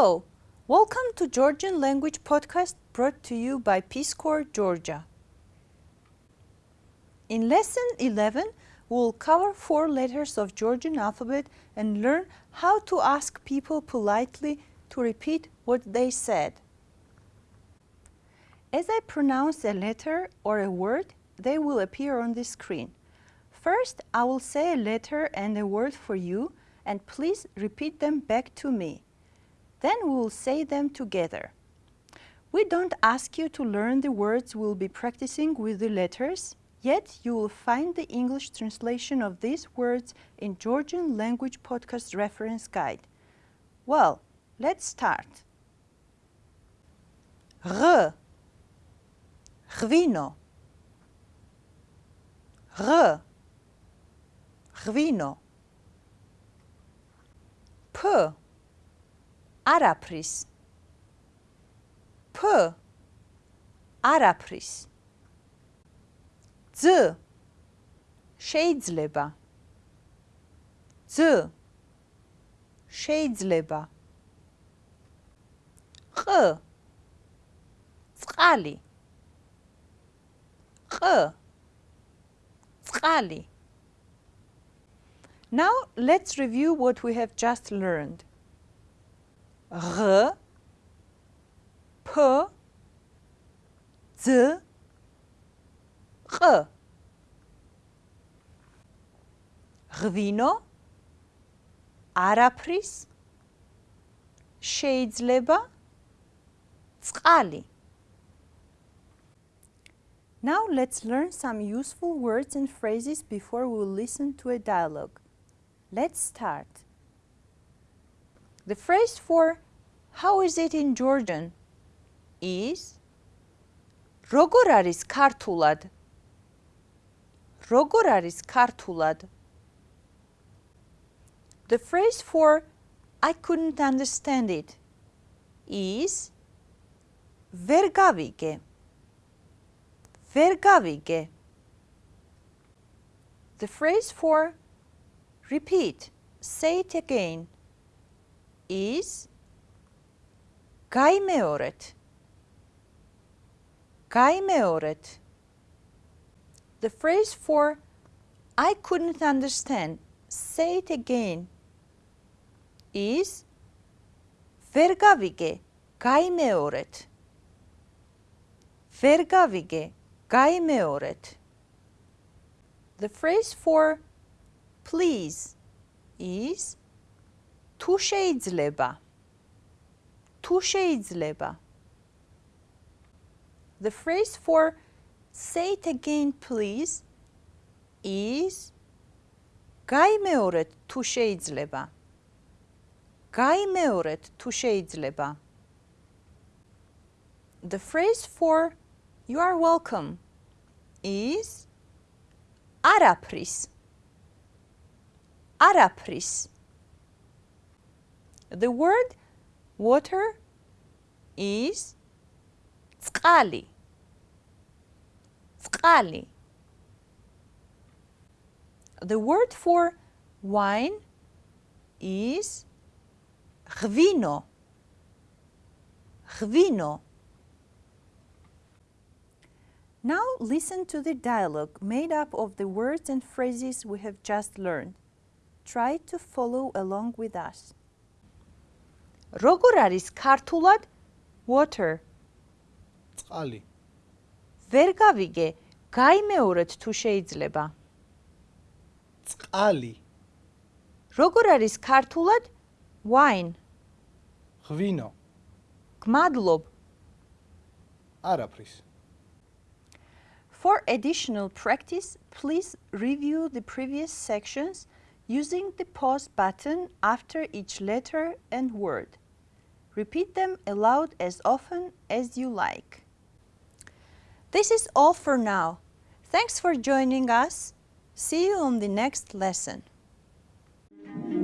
Hello, welcome to Georgian Language Podcast brought to you by Peace Corps Georgia. In lesson 11, we'll cover four letters of Georgian alphabet and learn how to ask people politely to repeat what they said. As I pronounce a letter or a word, they will appear on the screen. First, I will say a letter and a word for you and please repeat them back to me. Then we will say them together. We don't ask you to learn the words we'll be practicing with the letters, yet you will find the English translation of these words in Georgian Language Podcast Reference Guide. Well, let's start. R Gvino R Gvino P არაფრის. P არაფრის. ძ შეიძლება. ძ შეიძლება. ყ წყალი. ყ წყალი. Now let's review what we have just learned. ღ ფ ძ ყ ღვინო არაფრის შეიძლება წყალი Now let's learn some useful words and phrases before we listen to a dialogue. Let's start. The phrase for how is it in Georgian is როგორ არის ქართულად? როგორ არის ქართულად? The phrase for I couldn't understand it is ვერ გავიგე. ვერ გავიგე. The phrase for repeat, say it again is kaimeoret. Kaimeoret. The phrase for I couldn't understand, say it again, is vergavige kaimeoret. Vergavige kaimeoret. The phrase for please is თუ შეიძლება თუ შეიძლება The phrase for say it again please is გაიმეორეთ თუ შეიძლება გაიმეორეთ თუ შეიძლება The phrase for you are welcome is არაფრის არაფრის the word water is "tskali." Tskali. The word for wine is chvino. Chvino. Now listen to the dialogue made up of the words and phrases we have just learned. Try to follow along with us. როგორ არის ქართულად water? წყალი. ვერ გავიგე, გაიმეორეთ თუ შეიძლება. წყალი. როგორ არის ქართულად wine? ღვინო. გმადლობ. არაფრის. For additional practice, please review the previous sections using the pause button after each letter and word. Repeat them aloud as often as you like. This is all for now. Thanks for joining us. See you on the next lesson. Thank you.